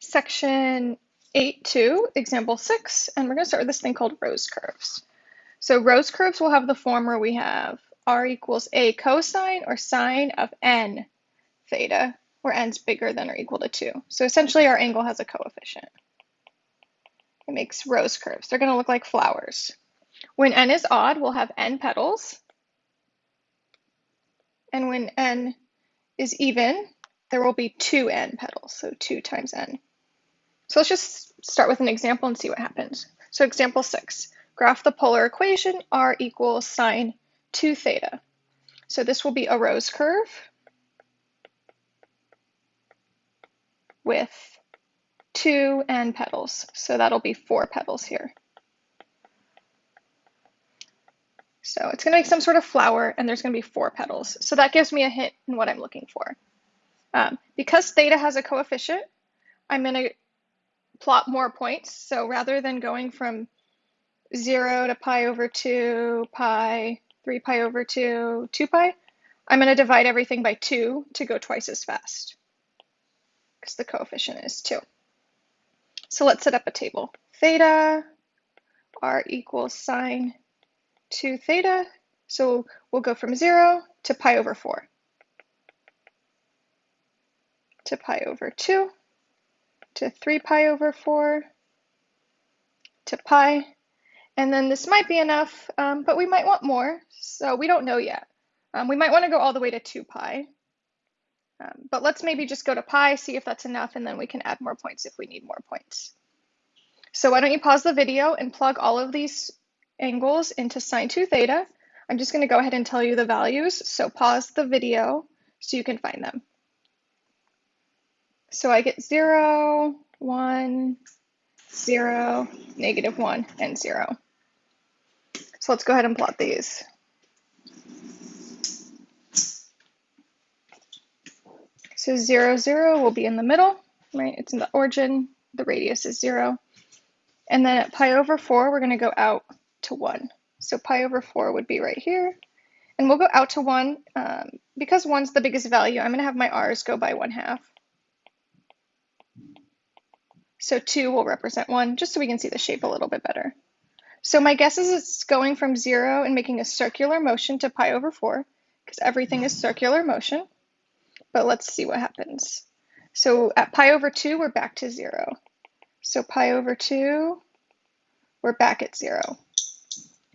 section 8.2, example 6, and we're going to start with this thing called rose curves. So rose curves will have the form where we have r equals a cosine or sine of n theta, where n's bigger than or equal to 2. So essentially our angle has a coefficient. It makes rose curves. They're going to look like flowers. When n is odd, we'll have n petals. And when n is even, there will be two n petals, so 2 times n. So let's just start with an example and see what happens. So example 6, graph the polar equation r equals sine 2 theta. So this will be a rose curve with two n petals. So that'll be four petals here. So it's going to make some sort of flower, and there's going to be four petals. So that gives me a hint in what I'm looking for. Um, because theta has a coefficient, I'm going to plot more points. So rather than going from 0 to pi over 2, pi, 3 pi over 2, 2 pi, I'm going to divide everything by 2 to go twice as fast because the coefficient is 2. So let's set up a table. Theta r equals sine 2 theta. So we'll go from 0 to pi over 4 to pi over 2 to 3 pi over 4 to pi. And then this might be enough, um, but we might want more, so we don't know yet. Um, we might want to go all the way to 2 pi. Um, but let's maybe just go to pi, see if that's enough, and then we can add more points if we need more points. So why don't you pause the video and plug all of these angles into sine 2 theta. I'm just going to go ahead and tell you the values. So pause the video so you can find them. So I get 0, 1, 0, negative 1, and 0. So let's go ahead and plot these. So 0, 0 will be in the middle, right? It's in the origin. The radius is 0. And then at pi over 4, we're going to go out to 1. So pi over 4 would be right here. And we'll go out to 1. Um, because 1's the biggest value, I'm going to have my r's go by 1 half. So 2 will represent 1, just so we can see the shape a little bit better. So my guess is it's going from 0 and making a circular motion to pi over 4, because everything is circular motion. But let's see what happens. So at pi over 2, we're back to 0. So pi over 2, we're back at 0.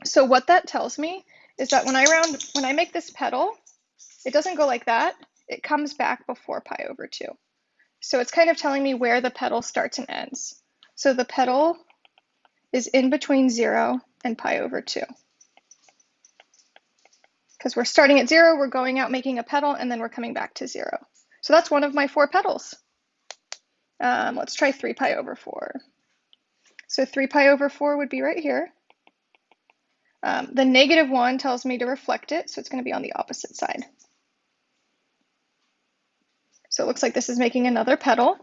So what that tells me is that when I round, when I make this petal, it doesn't go like that. It comes back before pi over 2. So it's kind of telling me where the petal starts and ends. So the petal is in between 0 and pi over 2. Because we're starting at 0, we're going out making a petal, and then we're coming back to 0. So that's one of my four petals. Um, let's try 3 pi over 4. So 3 pi over 4 would be right here. Um, the negative 1 tells me to reflect it, so it's going to be on the opposite side. So it looks like this is making another petal.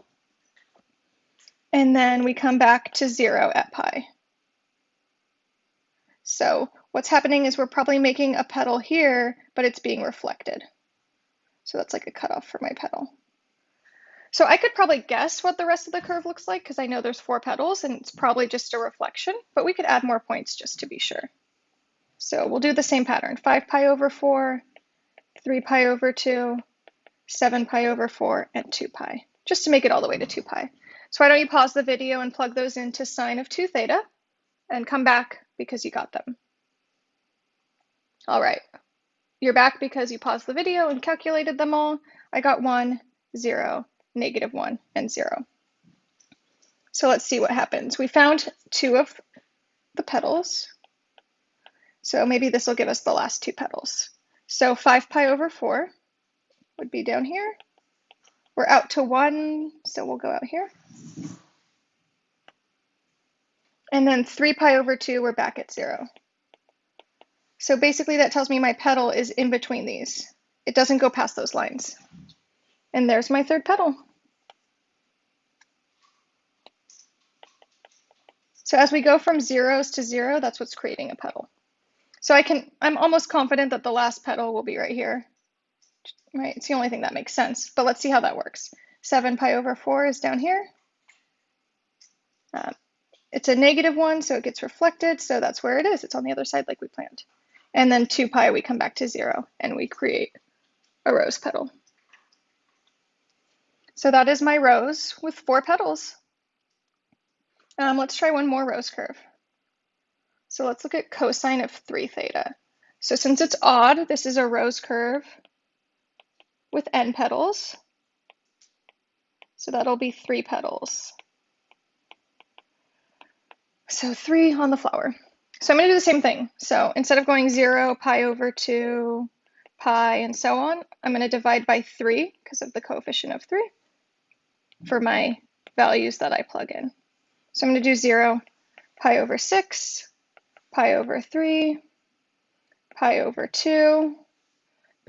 And then we come back to 0 at pi. So what's happening is we're probably making a petal here, but it's being reflected. So that's like a cutoff for my petal. So I could probably guess what the rest of the curve looks like because I know there's four petals and it's probably just a reflection, but we could add more points just to be sure. So we'll do the same pattern, 5 pi over 4, 3 pi over 2, 7 pi over 4, and 2 pi, just to make it all the way to 2 pi. So why don't you pause the video and plug those into sine of 2 theta and come back because you got them. All right, you're back because you paused the video and calculated them all. I got 1, 0, negative 1, and 0. So let's see what happens. We found two of the petals. So maybe this will give us the last two petals. So 5 pi over 4 would be down here. We're out to 1, so we'll go out here. And then 3 pi over 2, we're back at 0. So basically that tells me my petal is in between these. It doesn't go past those lines. And there's my third petal. So as we go from zeros to zero, that's what's creating a petal. So I can, I'm almost confident that the last petal will be right here, right? It's the only thing that makes sense, but let's see how that works. 7 pi over 4 is down here. Um, it's a negative one, so it gets reflected, so that's where it is. It's on the other side like we planned. And then 2 pi, we come back to 0, and we create a rose petal. So that is my rose with four petals. Um, let's try one more rose curve. So let's look at cosine of 3 theta. So since it's odd, this is a rose curve with n petals. So that'll be 3 petals. So 3 on the flower. So I'm going to do the same thing. So instead of going 0, pi over 2, pi, and so on, I'm going to divide by 3 because of the coefficient of 3 for my values that I plug in. So I'm going to do 0, pi over 6, pi over 3, pi over 2,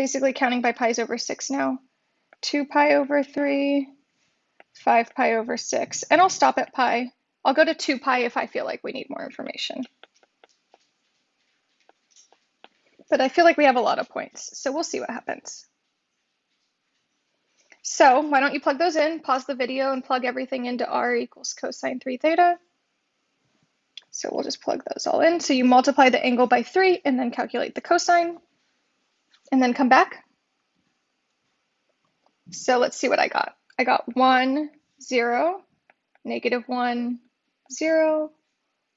basically counting by pi's over 6 now, 2 pi over 3, 5 pi over 6, and I'll stop at pi. I'll go to 2 pi if I feel like we need more information. But I feel like we have a lot of points, so we'll see what happens. So why don't you plug those in, pause the video and plug everything into r equals cosine 3 theta. So we'll just plug those all in. So you multiply the angle by 3 and then calculate the cosine and then come back. So let's see what I got. I got 1, 0, negative 1, 0,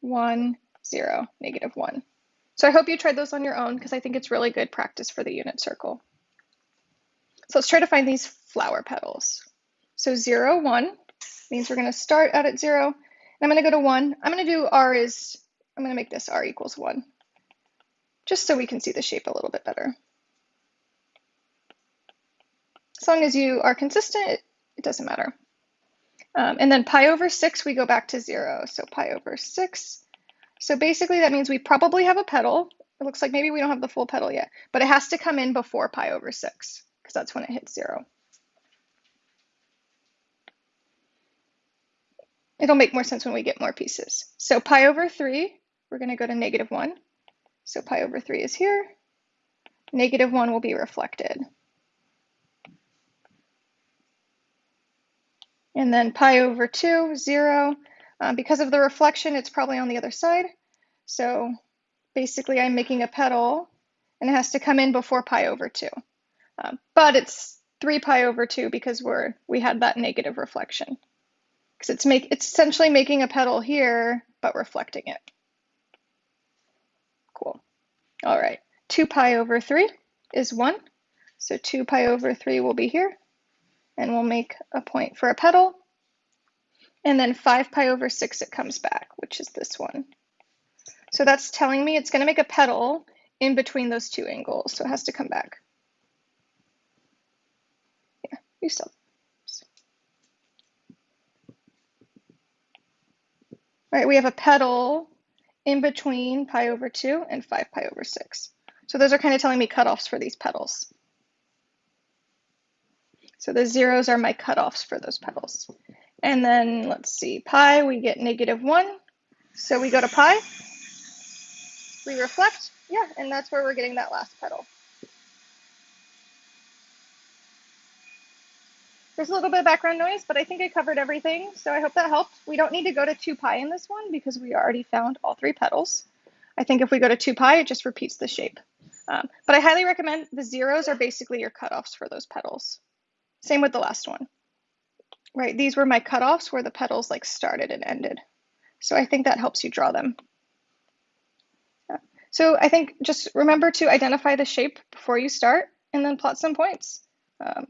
1, 0, negative 1. So I hope you tried those on your own because I think it's really good practice for the unit circle. So let's try to find these flower petals. So 0, 1 means we're going to start out at 0. And I'm going to go to 1. I'm going to do r is, I'm going to make this r equals 1. Just so we can see the shape a little bit better. As long as you are consistent, it, doesn't matter. Um, and then pi over 6, we go back to 0. So pi over 6. So basically that means we probably have a petal. It looks like maybe we don't have the full petal yet, but it has to come in before pi over 6 because that's when it hits 0. It'll make more sense when we get more pieces. So pi over 3, we're going to go to negative 1. So pi over 3 is here. Negative 1 will be reflected. And then pi over 2, 0. Um, because of the reflection, it's probably on the other side. So basically, I'm making a petal, and it has to come in before pi over 2. Um, but it's 3 pi over 2 because we're we had that negative reflection because it's make it's essentially making a petal here but reflecting it. Cool. All right, 2 pi over 3 is 1. So 2 pi over 3 will be here. And we'll make a point for a petal. And then 5 pi over 6, it comes back, which is this one. So that's telling me it's going to make a petal in between those two angles. So it has to come back. Yeah, you still. All right, we have a petal in between pi over 2 and 5 pi over 6. So those are kind of telling me cutoffs for these petals. So the zeros are my cutoffs for those petals. And then let's see, pi, we get negative 1. So we go to pi, we reflect, yeah, and that's where we're getting that last petal. There's a little bit of background noise, but I think I covered everything, so I hope that helped. We don't need to go to 2 pi in this one because we already found all three petals. I think if we go to 2 pi, it just repeats the shape. Um, but I highly recommend the zeros are basically your cutoffs for those petals. Same with the last one. Right, these were my cutoffs where the petals like started and ended. So I think that helps you draw them. So I think just remember to identify the shape before you start and then plot some points. Um,